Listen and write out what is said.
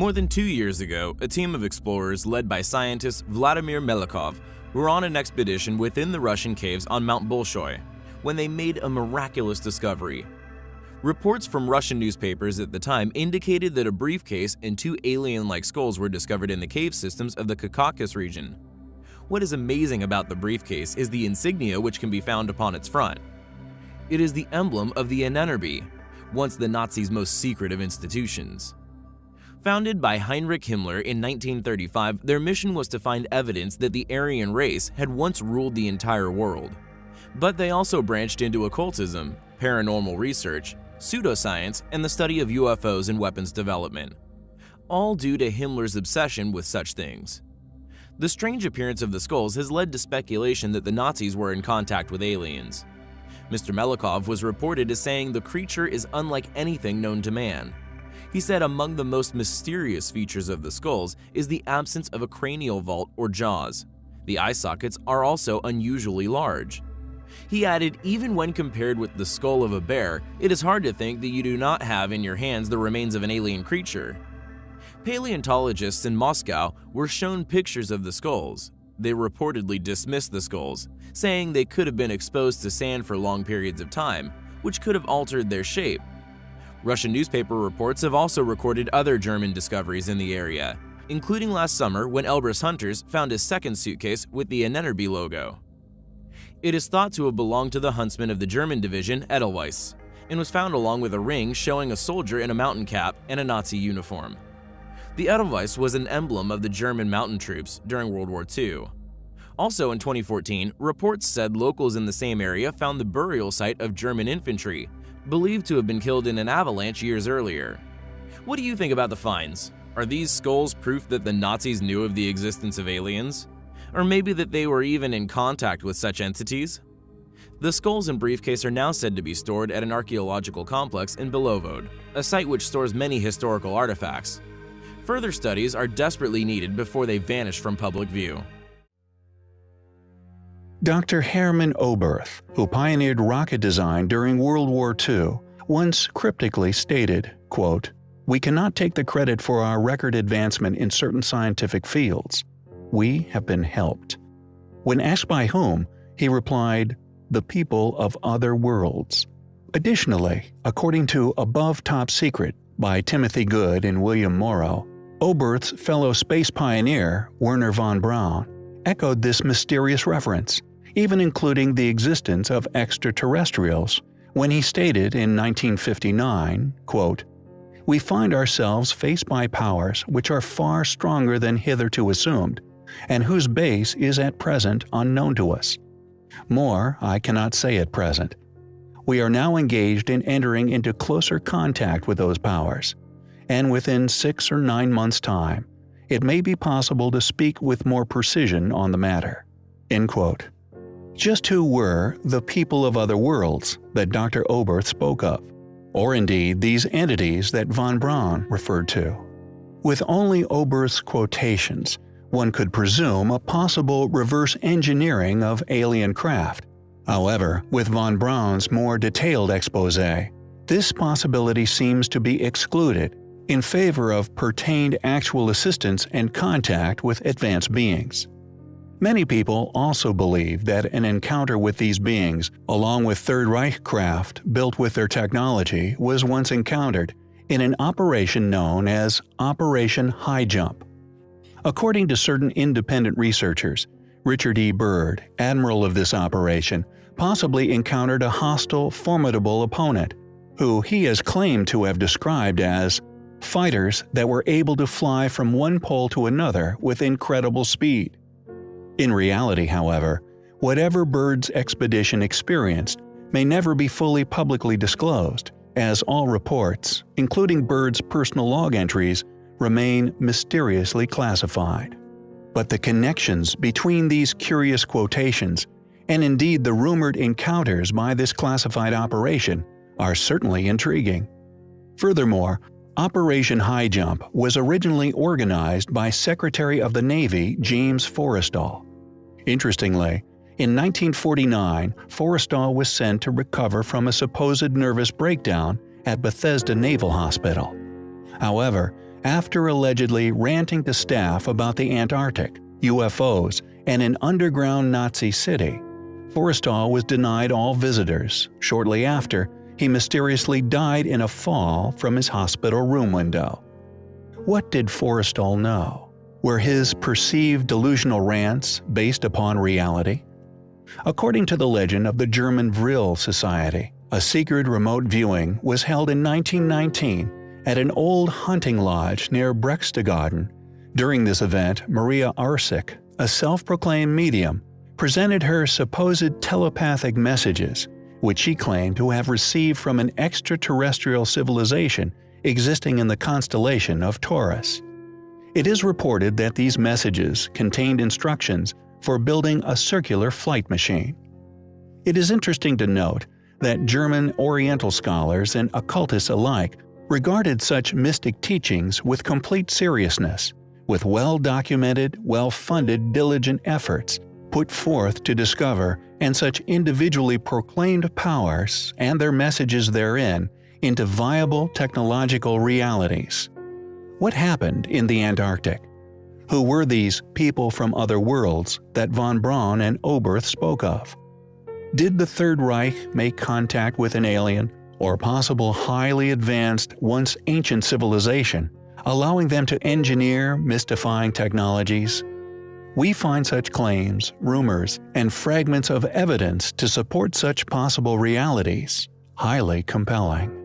More than two years ago, a team of explorers led by scientist Vladimir Melikov were on an expedition within the Russian caves on Mount Bolshoi when they made a miraculous discovery. Reports from Russian newspapers at the time indicated that a briefcase and two alien-like skulls were discovered in the cave systems of the Caucasus region. What is amazing about the briefcase is the insignia which can be found upon its front. It is the emblem of the Ahnenerbe, once the Nazis' most secret of institutions. Founded by Heinrich Himmler in 1935, their mission was to find evidence that the Aryan race had once ruled the entire world. But they also branched into occultism, paranormal research, pseudoscience, and the study of UFOs and weapons development. All due to Himmler's obsession with such things. The strange appearance of the skulls has led to speculation that the Nazis were in contact with aliens. Mr. Melikov was reported as saying the creature is unlike anything known to man. He said among the most mysterious features of the skulls is the absence of a cranial vault or jaws. The eye sockets are also unusually large. He added, even when compared with the skull of a bear, it is hard to think that you do not have in your hands the remains of an alien creature. Paleontologists in Moscow were shown pictures of the skulls. They reportedly dismissed the skulls, saying they could have been exposed to sand for long periods of time, which could have altered their shape. Russian newspaper reports have also recorded other German discoveries in the area, including last summer when Elbrus hunters found a second suitcase with the Ahnenerbe logo. It is thought to have belonged to the huntsman of the German division Edelweiss, and was found along with a ring showing a soldier in a mountain cap and a Nazi uniform. The Edelweiss was an emblem of the German mountain troops during World War II. Also in 2014, reports said locals in the same area found the burial site of German infantry, believed to have been killed in an avalanche years earlier. What do you think about the finds? Are these skulls proof that the Nazis knew of the existence of aliens? Or maybe that they were even in contact with such entities? The skulls and briefcase are now said to be stored at an archaeological complex in Belovod, a site which stores many historical artifacts. Further studies are desperately needed before they vanish from public view. Dr. Hermann Oberth, who pioneered rocket design during World War II, once cryptically stated, quote, We cannot take the credit for our record advancement in certain scientific fields. We have been helped. When asked by whom, he replied, The people of other worlds. Additionally, according to Above Top Secret by Timothy Good and William Morrow, Oberth's fellow space pioneer, Wernher von Braun, echoed this mysterious reference even including the existence of extraterrestrials, when he stated in 1959, quote, We find ourselves faced by powers which are far stronger than hitherto assumed, and whose base is at present unknown to us. More I cannot say at present. We are now engaged in entering into closer contact with those powers, and within six or nine months' time, it may be possible to speak with more precision on the matter. End quote. Just who were the people of other worlds that Dr. Oberth spoke of, or indeed these entities that von Braun referred to? With only Oberth's quotations, one could presume a possible reverse engineering of alien craft. However, with von Braun's more detailed expose, this possibility seems to be excluded in favor of pertained actual assistance and contact with advanced beings. Many people also believe that an encounter with these beings, along with Third Reich craft built with their technology, was once encountered in an operation known as Operation High Jump. According to certain independent researchers, Richard E. Byrd, admiral of this operation, possibly encountered a hostile, formidable opponent, who he has claimed to have described as fighters that were able to fly from one pole to another with incredible speed. In reality, however, whatever Byrd's expedition experienced may never be fully publicly disclosed, as all reports, including Byrd's personal log entries, remain mysteriously classified. But the connections between these curious quotations, and indeed the rumored encounters by this classified operation, are certainly intriguing. Furthermore, Operation High Jump was originally organized by Secretary of the Navy James Forrestal. Interestingly, in 1949, Forrestal was sent to recover from a supposed nervous breakdown at Bethesda Naval Hospital. However, after allegedly ranting to staff about the Antarctic, UFOs, and an underground Nazi city. Forrestal was denied all visitors. Shortly after, he mysteriously died in a fall from his hospital room window. What did Forrestal know? Were his perceived delusional rants based upon reality? According to the legend of the German Vril Society, a secret remote viewing was held in 1919 at an old hunting lodge near Berchtesgaden. During this event, Maria Orsic, a self-proclaimed medium, presented her supposed telepathic messages, which she claimed to have received from an extraterrestrial civilization existing in the constellation of Taurus. It is reported that these messages contained instructions for building a circular flight machine. It is interesting to note that German Oriental scholars and occultists alike regarded such mystic teachings with complete seriousness, with well-documented, well-funded diligent efforts put forth to discover and such individually proclaimed powers and their messages therein into viable technological realities. What happened in the Antarctic? Who were these people from other worlds that von Braun and Oberth spoke of? Did the Third Reich make contact with an alien or possible highly advanced, once ancient civilization, allowing them to engineer mystifying technologies? We find such claims, rumors, and fragments of evidence to support such possible realities highly compelling.